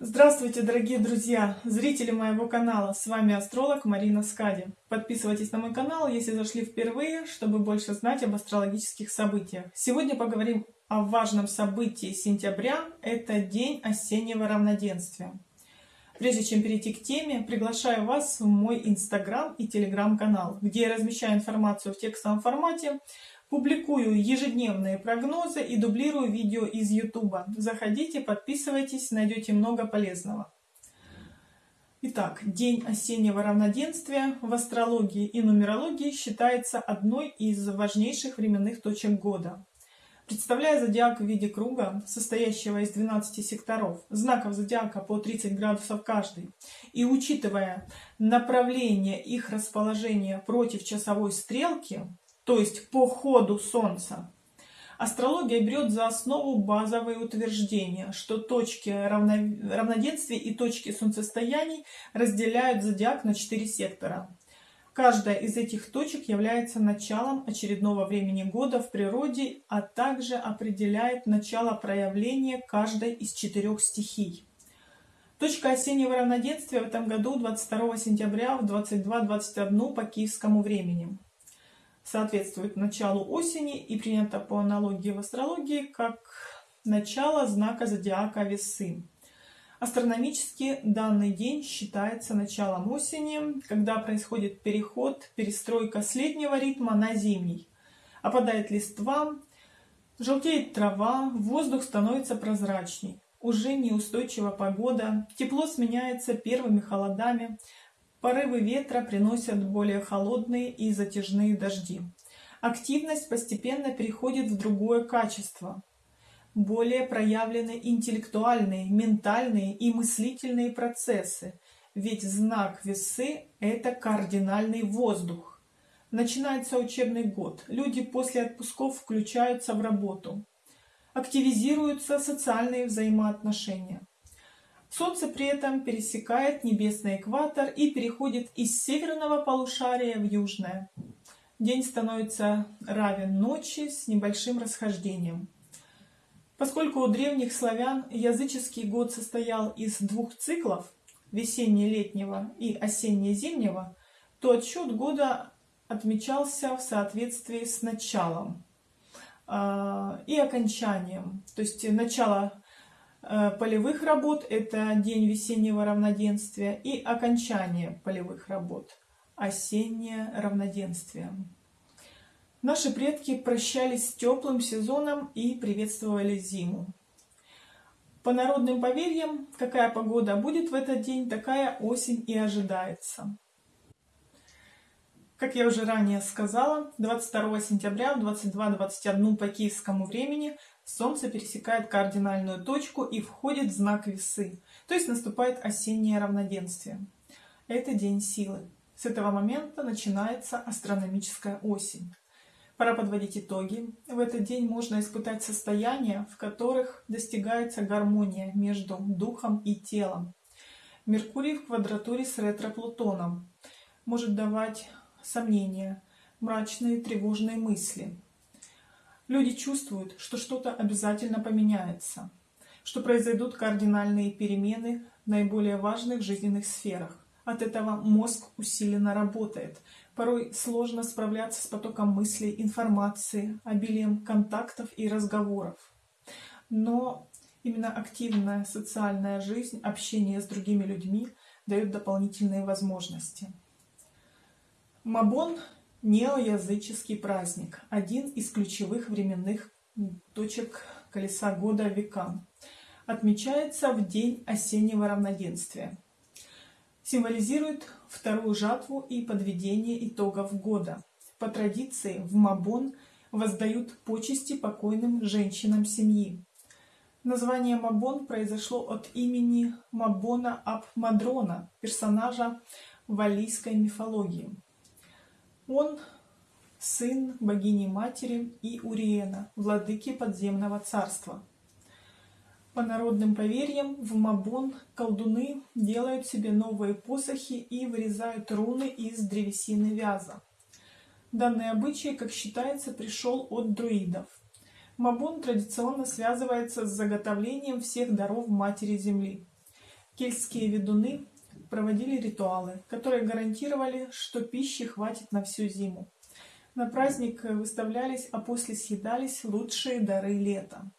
Здравствуйте, дорогие друзья, зрители моего канала. С вами астролог Марина Скади. Подписывайтесь на мой канал, если зашли впервые, чтобы больше знать об астрологических событиях. Сегодня поговорим о важном событии сентября. Это день осеннего равноденствия. Прежде чем перейти к теме, приглашаю вас в мой инстаграм и телеграм-канал, где я размещаю информацию в текстовом формате, Публикую ежедневные прогнозы и дублирую видео из YouTube. Заходите, подписывайтесь, найдете много полезного. Итак, день осеннего равноденствия в астрологии и нумерологии считается одной из важнейших временных точек года. Представляя зодиак в виде круга, состоящего из 12 секторов, знаков зодиака по 30 градусов каждый, и учитывая направление их расположения против часовой стрелки, то есть по ходу Солнца. Астрология берет за основу базовые утверждения, что точки равноденствия и точки солнцестояний разделяют зодиак на четыре сектора. Каждая из этих точек является началом очередного времени года в природе, а также определяет начало проявления каждой из четырех стихий. Точка осеннего равноденствия в этом году 22 сентября в 22.21 по киевскому времени соответствует началу осени и принято по аналогии в астрологии как начало знака зодиака Весы. Астрономически данный день считается началом осени, когда происходит переход, перестройка с летнего ритма на зимний. Опадает листва, желтеет трава, воздух становится прозрачней. Уже неустойчива погода, тепло сменяется первыми холодами, Порывы ветра приносят более холодные и затяжные дожди. Активность постепенно переходит в другое качество. Более проявлены интеллектуальные, ментальные и мыслительные процессы, ведь знак весы – это кардинальный воздух. Начинается учебный год, люди после отпусков включаются в работу. Активизируются социальные взаимоотношения. Солнце при этом пересекает небесный экватор и переходит из северного полушария в южное. День становится равен ночи с небольшим расхождением. Поскольку у древних славян языческий год состоял из двух циклов, весенне-летнего и осенне-зимнего, то отсчет года отмечался в соответствии с началом э, и окончанием. То есть начало полевых работ – это день весеннего равноденствия и окончание полевых работ – осеннее равноденствие. Наши предки прощались с теплым сезоном и приветствовали зиму. По народным поверьям, какая погода будет в этот день, такая осень и ожидается. Как я уже ранее сказала, 22 сентября в 22.21 по киевскому времени Солнце пересекает кардинальную точку и входит в знак весы, то есть наступает осеннее равноденствие. Это день силы. С этого момента начинается астрономическая осень. Пора подводить итоги. В этот день можно испытать состояния, в которых достигается гармония между духом и телом. Меркурий в квадратуре с ретро-плутоном может давать сомнения, мрачные тревожные мысли – Люди чувствуют, что что-то обязательно поменяется, что произойдут кардинальные перемены в наиболее важных жизненных сферах. От этого мозг усиленно работает. Порой сложно справляться с потоком мыслей, информации, обилием контактов и разговоров. Но именно активная социальная жизнь, общение с другими людьми дает дополнительные возможности. Мабон Неоязыческий праздник – один из ключевых временных точек колеса года века. Отмечается в день осеннего равноденствия. Символизирует вторую жатву и подведение итогов года. По традиции в Мабон воздают почести покойным женщинам семьи. Название Мабон произошло от имени Мабона Аб Мадрона, персонажа валлийской мифологии. Он сын богини-матери и Уриена, владыки подземного царства. По народным поверьям, в Мабон колдуны делают себе новые посохи и вырезают руны из древесины вяза. Данный обычай, как считается, пришел от друидов. Мабон традиционно связывается с заготовлением всех даров Матери Земли. Кельтские ведуны проводили ритуалы, которые гарантировали, что пищи хватит на всю зиму. На праздник выставлялись, а после съедались лучшие дары лета.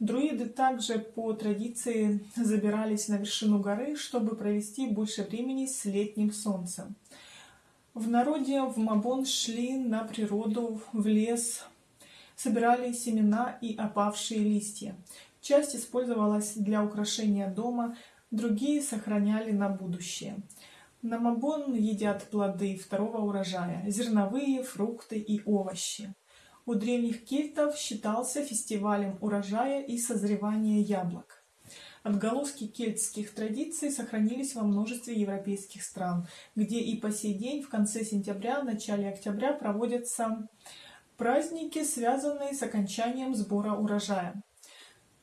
Друиды также по традиции забирались на вершину горы, чтобы провести больше времени с летним солнцем. В народе в Мабон шли на природу, в лес, собирали семена и опавшие листья. Часть использовалась для украшения дома, другие сохраняли на будущее. На Мабон едят плоды второго урожая, зерновые, фрукты и овощи. У древних кельтов считался фестивалем урожая и созревания яблок. Отголоски кельтских традиций сохранились во множестве европейских стран, где и по сей день в конце сентября, начале октября проводятся праздники, связанные с окончанием сбора урожая.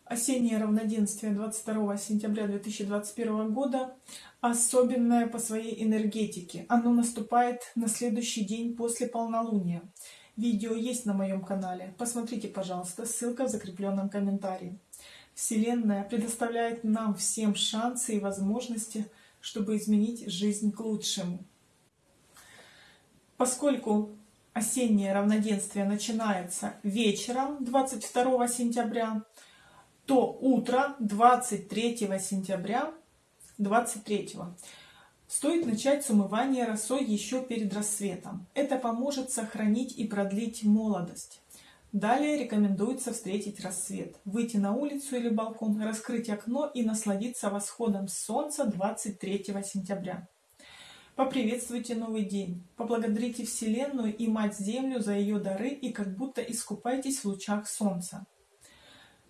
Осеннее равноденствие 22 сентября 2021 года особенное по своей энергетике. Оно наступает на следующий день после полнолуния. Видео есть на моем канале. Посмотрите, пожалуйста, ссылка в закрепленном комментарии. Вселенная предоставляет нам всем шансы и возможности, чтобы изменить жизнь к лучшему. Поскольку осеннее равноденствие начинается вечером 22 сентября, то утро 23 сентября 23 стоит начать с умывания росой еще перед рассветом. Это поможет сохранить и продлить молодость. Далее рекомендуется встретить рассвет, выйти на улицу или балкон, раскрыть окно и насладиться восходом солнца 23 сентября. Поприветствуйте новый день, поблагодарите Вселенную и Мать-Землю за ее дары и как будто искупайтесь в лучах солнца.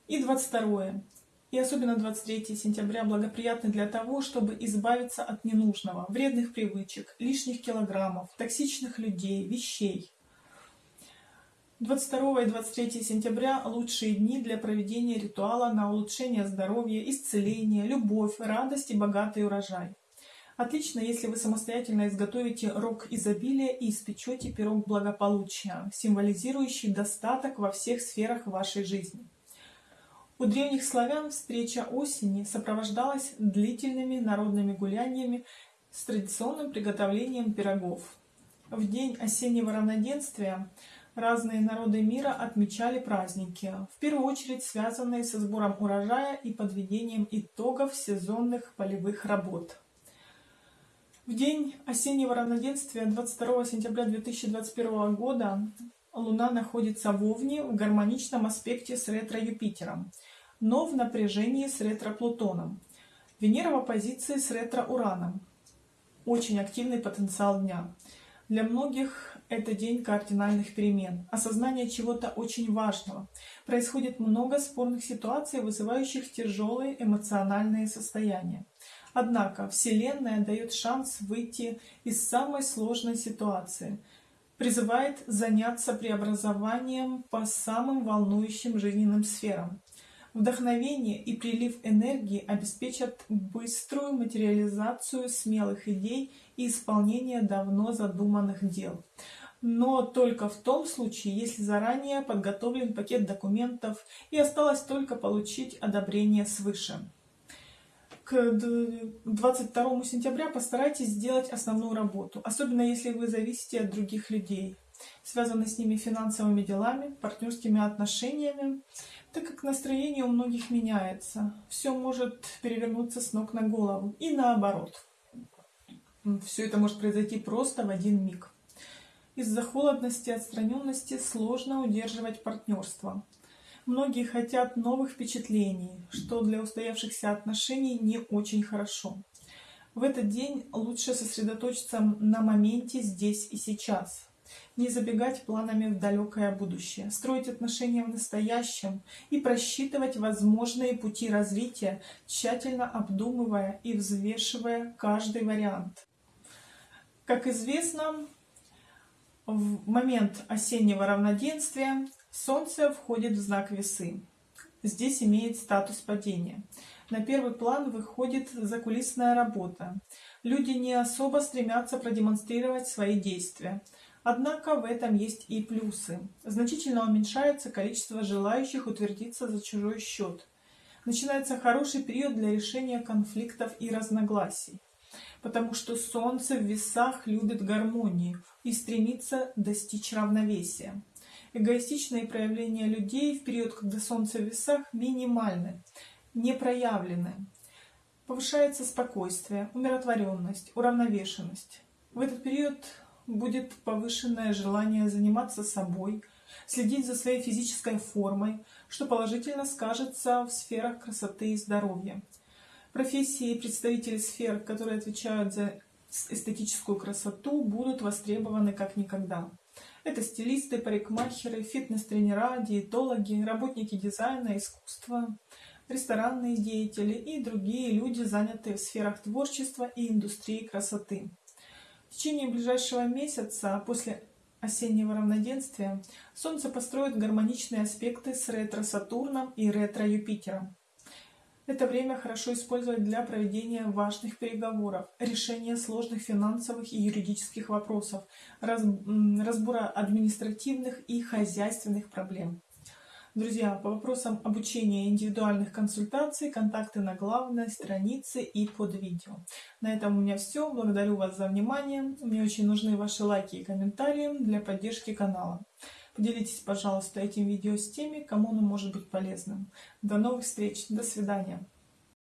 И 22. И особенно 23 сентября благоприятны для того, чтобы избавиться от ненужного, вредных привычек, лишних килограммов, токсичных людей, вещей. 22 и 23 сентября – лучшие дни для проведения ритуала на улучшение здоровья, исцеление, любовь, радость и богатый урожай. Отлично, если вы самостоятельно изготовите рог изобилия и испечете пирог благополучия, символизирующий достаток во всех сферах вашей жизни. У древних славян встреча осени сопровождалась длительными народными гуляниями с традиционным приготовлением пирогов. В день осеннего равноденствия разные народы мира отмечали праздники, в первую очередь связанные со сбором урожая и подведением итогов сезонных полевых работ. В день осеннего равноденствия 22 сентября 2021 года Луна находится в Овне в гармоничном аспекте с ретро-Юпитером, но в напряжении с ретро-Плутоном. Венера в оппозиции с ретро-Ураном. Очень активный потенциал дня. Для многих это день кардинальных перемен, осознание чего-то очень важного. Происходит много спорных ситуаций, вызывающих тяжелые эмоциональные состояния. Однако Вселенная дает шанс выйти из самой сложной ситуации – призывает заняться преобразованием по самым волнующим жизненным сферам. Вдохновение и прилив энергии обеспечат быструю материализацию смелых идей и исполнение давно задуманных дел. Но только в том случае, если заранее подготовлен пакет документов и осталось только получить одобрение свыше к 22 сентября постарайтесь сделать основную работу, особенно если вы зависите от других людей, связаны с ними финансовыми делами, партнерскими отношениями, так как настроение у многих меняется. Все может перевернуться с ног на голову и наоборот. Все это может произойти просто в один миг. Из-за холодности и отстраненности сложно удерживать партнерство. Многие хотят новых впечатлений, что для устоявшихся отношений не очень хорошо. В этот день лучше сосредоточиться на моменте здесь и сейчас. Не забегать планами в далекое будущее, строить отношения в настоящем и просчитывать возможные пути развития, тщательно обдумывая и взвешивая каждый вариант. Как известно, в момент осеннего равноденствия Солнце входит в знак весы. Здесь имеет статус падения. На первый план выходит закулисная работа. Люди не особо стремятся продемонстрировать свои действия. Однако в этом есть и плюсы. Значительно уменьшается количество желающих утвердиться за чужой счет. начинается хороший период для решения конфликтов и разногласий, потому что Солнце в весах любит гармонию и стремится достичь равновесия. Эгоистичные проявления людей в период, когда Солнце в весах, минимальны, не проявлены. Повышается спокойствие, умиротворенность, уравновешенность. В этот период будет повышенное желание заниматься собой, следить за своей физической формой, что положительно скажется в сферах красоты и здоровья. Профессии и представители сфер, которые отвечают за эстетическую красоту, будут востребованы как никогда. Это стилисты, парикмахеры, фитнес-тренера, диетологи, работники дизайна, искусства, ресторанные деятели и другие люди, занятые в сферах творчества и индустрии красоты. В течение ближайшего месяца после осеннего равноденствия Солнце построит гармоничные аспекты с ретро-Сатурном и ретро-Юпитером. Это время хорошо использовать для проведения важных переговоров, решения сложных финансовых и юридических вопросов, разбора административных и хозяйственных проблем. Друзья, по вопросам обучения индивидуальных консультаций, контакты на главной странице и под видео. На этом у меня все. Благодарю вас за внимание. Мне очень нужны ваши лайки и комментарии для поддержки канала. Поделитесь, пожалуйста, этим видео с теми, кому оно может быть полезным. До новых встреч. До свидания.